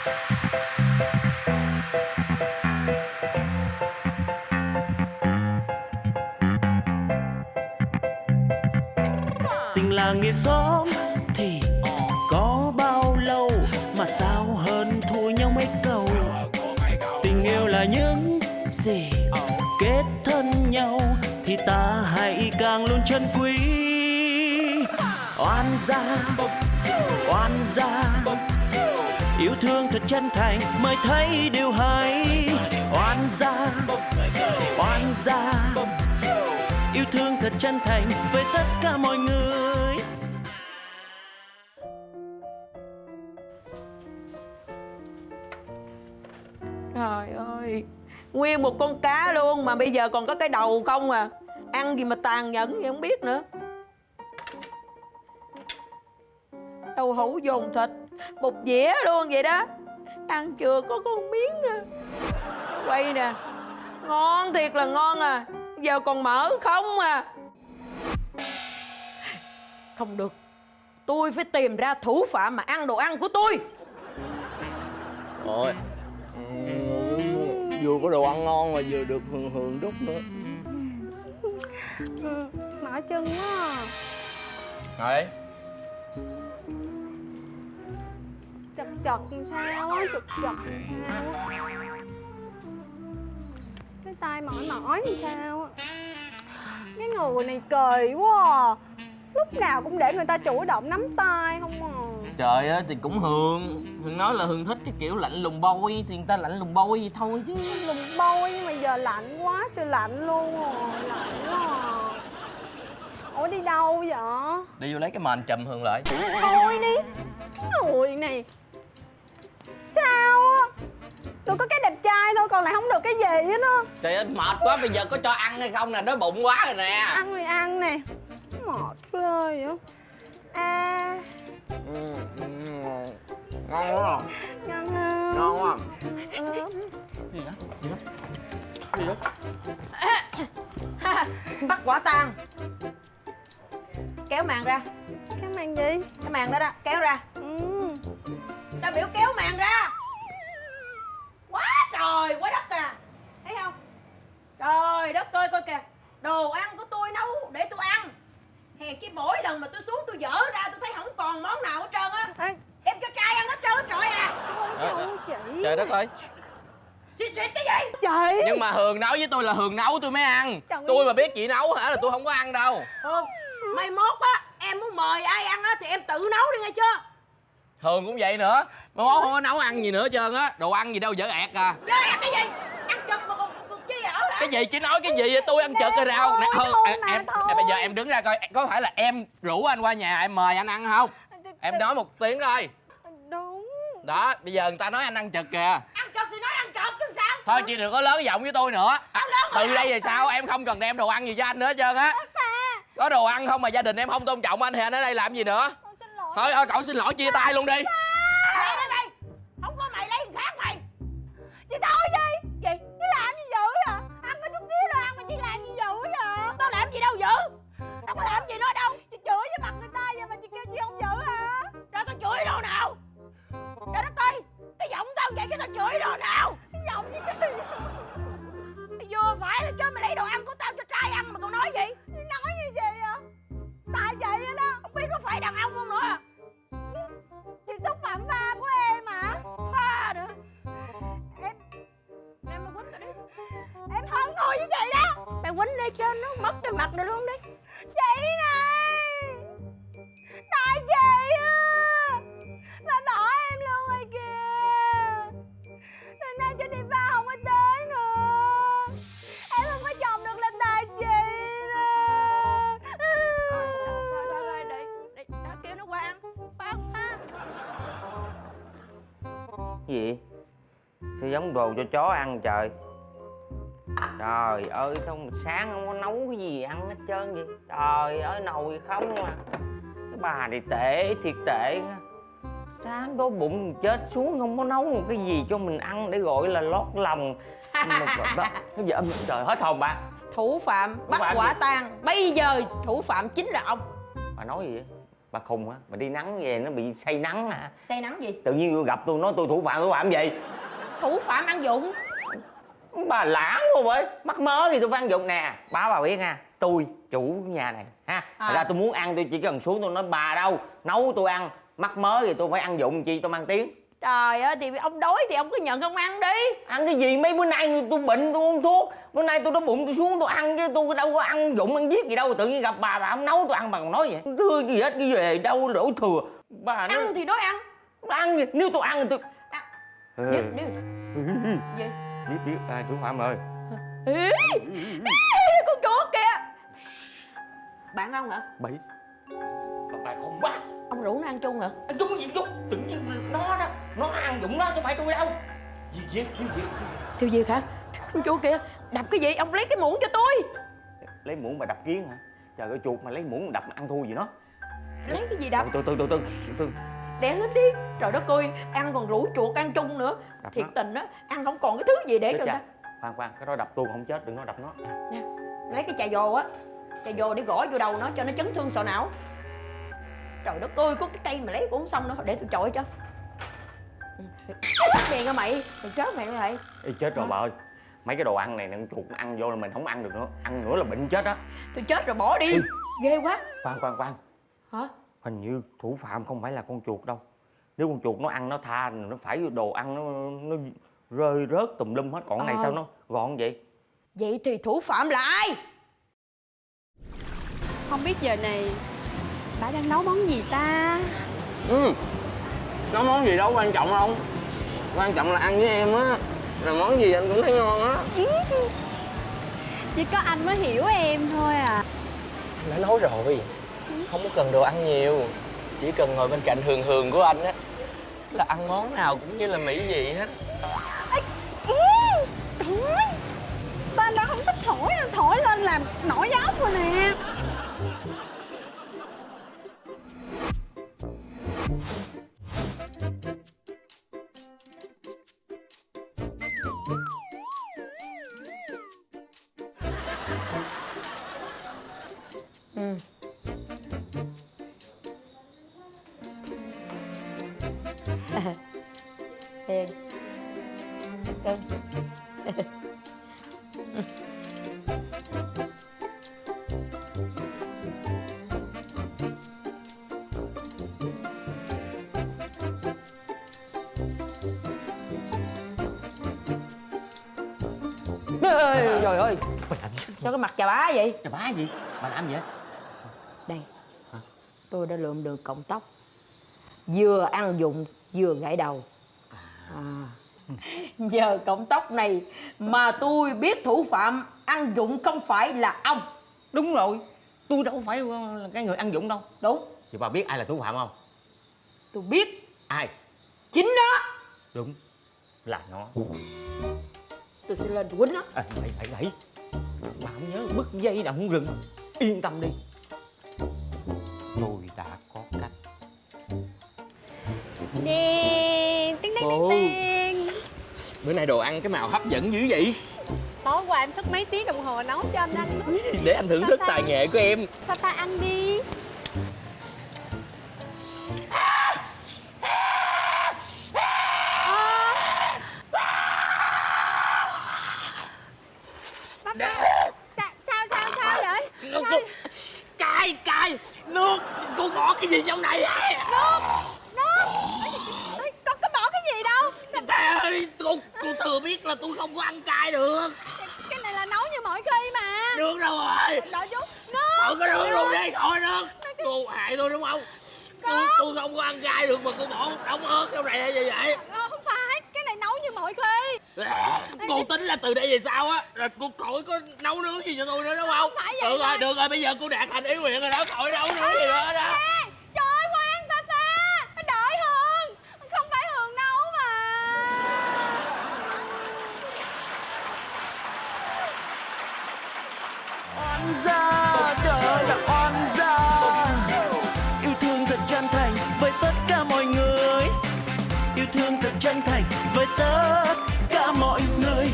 tình làng nghĩa xóm thì có bao lâu mà sao hơn thua nhau mấy câu? Tình yêu là những gì kết thân nhau thì ta hãy càng luôn chân quý. Oan gia oan gia yêu thương thật chân thành, mới thấy điều hay. Oan gia oan gia. Yêu thương thật chân thành với tất cả mọi người. Trời ơi, Nguyên một con cá luôn mà bây giờ còn có cái đầu không à. Ăn gì mà tàn nhẫn vậy không biết nữa. Đầu hũ dồn thịt. Một dĩa luôn vậy đó. Ăn chưa có con miếng à. Quay nè Ngon thiệt là ngon à. Giờ còn mỡ không à. Không được Tôi phải tìm ra thủ phạm mà ăn đồ ăn của tôi. Ôi Vừa có đồ ăn ngon mà vừa được hường hường đúc nữa. Mỏi chân quá. Ngồi Chật sao á, chật chật sao á Cái tay mỏi mỏi làm sao á Cái người này kỳ quá à. Lúc nào cũng để người ta chủ động nắm tay không à Trời ơi thì cũng Hường Hường nói là Hường thích cái kiểu lạnh lùng bôi Thì người ta lạnh lùng bôi vậy thôi chứ Lùng bôi nhưng mà giờ lạnh quá trời lạnh luôn à. Lạnh quá à. Ủa đi đâu vậy? Đi vô lấy cái mền chùm Hường lại Thôi đi Ôi này Sao á Tôi có cái đẹp trai thôi còn lại không được cái gì hết á Trời ơi mệt quá bây giờ có cho ăn hay không nè Đói bụng quá rồi nè Ăn thì ăn nè Mệt ghê vậy À ừ, Ngon quá rồi Ngon không? Ngon quá Ừ. Gì đó? Gì đó? Gì đó? Bắt quả tang Kéo màn ra Cái màn gì? Cái màn đó đó Kéo ra Ừ. Đã biểu kéo màn ra Quá trời quá đất à Thấy không Trời đất ơi coi kìa. Đồ ăn của tôi nấu để tôi ăn. Hè cái mỗi lần mà tôi xuống tôi dở ra tôi thấy không còn món nào hết trơn á. Ê, Đem cho trai ăn hết trơn hết trọi à. Trời ơi, chị. Trời đất ơi. Xuyệt xuyệt cái gì? Chị. Nhưng mà Hường nấu với tôi là Hường nấu tôi mới ăn. Trời Tôi ơi. mà biết chị nấu hả là tôi không có ăn đâu. Hương Mai mốt á Em muốn mời ai ăn á Thì em tự nấu đi nghe chưa? Hường cũng vậy nữa. Mà mốt không có nấu ăn gì nữa hết trơn á. Đồ ăn gì đâu dở ẹt à. Ghê ăn cái gì Ăn chật mà còn còn chi ở hả cái gì? Chị nói cái gì vậy? Tôi ăn chợt cái rau. Nè thôi, em, thôi. em bây giờ em đứng ra coi có phải là em rủ anh qua nhà em mời anh ăn không? Em nói một tiếng thôi. Đúng. Đó bây giờ người ta nói anh ăn chật kìa. Ăn chật thì nói ăn chật chứ sao? Thôi chị đừng có lớn giọng với tôi nữa. À, từ đây về sau em không cần đem đồ ăn gì cho anh nữa hết trơn á. Có đồ ăn không mà gia đình em không tôn trọng anh thì anh ở đây làm gì nữa? Thôi thôi cậu xin lỗi chia tay luôn đi chị đó. Mày quýnh đi cho nó mất cái mặt này luôn đi. Chị này. Tại chị á Mà bỏ em luôn rồi kìa. Từ nay cho đi ba không có tới nữa. Em không có chồng được là tại chị nè Thôi thôi thôi để để đã kêu nó qua ăn. Pha pha gì? Sao giống đồ cho chó ăn trời trời ơi sao mà sáng không có nấu cái gì ăn hết trơn vậy? Trời ơi nồi không à. Cái bà thì tệ thiệt tệ sáng đói bụng chết xuống không có nấu một cái gì cho mình ăn để gọi là lót lòng. Mà đó cái âm trời hết hồn bà. Thủ phạm bắt phạm quả gì? tang. Bây giờ thủ phạm chính là ông. Bà nói gì vậy? Bà khùng á bà đi nắng về nó bị say nắng hả? Say nắng gì? Tự nhiên gặp tôi nói tôi thủ phạm thủ phạm gì? Thủ phạm ăn dụng bà lãng luôn vậy mắc mớ thì tôi phải ăn dụng nè. Báo bà biết nha. Tôi chủ nhà này ha. À. Thật ra tôi muốn ăn tôi chỉ cần xuống tôi nói bà đâu nấu tôi ăn. Mắc mớ thì tôi phải ăn dụng chi tôi mang tiếng. Trời ơi thì ông đói thì ông cứ nhận ông ăn đi. Ăn cái gì? Mấy bữa nay tôi bệnh tôi uống thuốc. Bữa nay tôi đói bụng tôi xuống tôi ăn chứ tôi đâu có ăn dụng ăn giết gì đâu. Tự nhiên gặp bà bà không nấu tôi ăn bà còn nói vậy. Thưa gì hết cái về đâu đổ thừa. Bà nói ăn thì nói ăn. Ăn gì nếu tôi ăn thì tôi À, Ừ. nếu nếu sao? Gì biết biết ai thủ phạm ơi Ê, con chó kìa. Bạn không hả? Bảy. Bà bà không quá. Ông rủ nó ăn chung hả? Ăn chung gì chung tự nhiên nó đó. Nó ăn dụng nó chứ không phải tôi đâu. Gì gì gì gì Thiêu Diệt hả? Con chuột kìa, đập cái gì? Ông lấy cái muỗng cho tôi. Lấy muỗng mà đập kiến hả? Trời ơi chuột mà lấy muỗng mà đập mà ăn thua gì nó. Lấy cái gì đập? từ từ từ từ từ Đè lên đi Trời đất ơi, ăn còn rủ chuột ăn chung nữa. Đập Thiệt nó. tình á, ăn không còn cái thứ gì để Chết cho người ta. Khoan khoan cái đó đập tôi không chết đừng nói đập nó. Nè, lấy cái chà dồ á. Chà dồ để gõ vô đầu nó cho nó chấn thương sọ não. Trời đất ơi, có cái cây mà lấy cũng không xong nữa Để tôi chọi cho. Ừ, Chết đèn hả mày? Mày chết mày. Lại Ê, chết rồi Hả? bà ơi. Mấy cái đồ ăn này con chuột nó ăn vô là mình không ăn được nữa. Ăn nữa là bệnh chết á. Tôi chết rồi bỏ đi. Ừ. Ghê quá. Khoan khoan khoan. Hả? Hình như thủ phạm không phải là con chuột đâu. Nếu con chuột nó ăn nó tha nó phải đồ ăn nó nó rơi rớt tùm lum hết. Còn này Ờ. sao nó gọn vậy? Vậy thì thủ phạm là ai? Không biết giờ này bà đang nấu món gì ta? Ừ nấu món gì đâu quan trọng không? Quan trọng là ăn với em á. Là món gì anh cũng thấy ngon á. Chỉ có anh mới hiểu em thôi à. Đã nói rồi không có cần đồ ăn nhiều chỉ cần ngồi bên cạnh hường hường của anh á là ăn món nào cũng như là mỹ vị hết. Thổi Ta đã không thích thổi Thổi lên làm nổi da ốc Hiền Cưng Ê, Trời ơi. bà làm gì? Sao cái mặt chà bá vậy? Chà bá gì? Bà làm gì vậy? Đây. Hả? Tôi đã lượm được cọng tóc. Vừa ăn dụng vừa gãy đầu à. Nhờ cọng tóc này Mà tôi biết thủ phạm ăn dụng không phải là ông. Đúng rồi. Tôi đâu phải là cái người ăn dụng đâu. Đúng. Vậy bà biết ai là thủ phạm không? Tôi biết. Ai? Chính nó. Đúng. Là nó. Tôi sẽ lên quýnh nó. À, bảy bảy bảy bà không nhớ bứt dây nào không rừng. Yên tâm đi. Tôi đã có cách. Đèn Tiếng bữa nay đồ ăn cái màu hấp dẫn dữ vậy. Tối qua em thức mấy tiếng đồng hồ nấu cho anh ăn. Để anh thưởng thức tài nghệ của em. Ta ta ăn đi là tôi không có ăn cay được. Cái này là nấu như mọi khi mà. Nước đâu rồi Đợi chút Nước. Thôi cái nước luôn đi. Thôi nước. Cô hại tôi đúng không? Tôi, tôi không có ăn cay được mà cô bỏ đóng ớt trong này hay gì vậy? Ờ, Không phải. Cái này nấu như mọi khi. Cô tính là từ đây về sau á là cô khỏi có nấu nướng gì cho tôi nữa đúng không Không? phải vậy được rồi được rồi bây giờ cô đạt thành ý nguyện rồi đó khỏi nấu nướng gì nữa đó Ê, Trời ơi khoan Pha Pha Đợi Hường Không phải Hường nấu mà oan gia, trời là oan gia. Yêu thương thật chân thành với tất cả mọi người. Yêu thương thật chân thành với tất cả mọi người.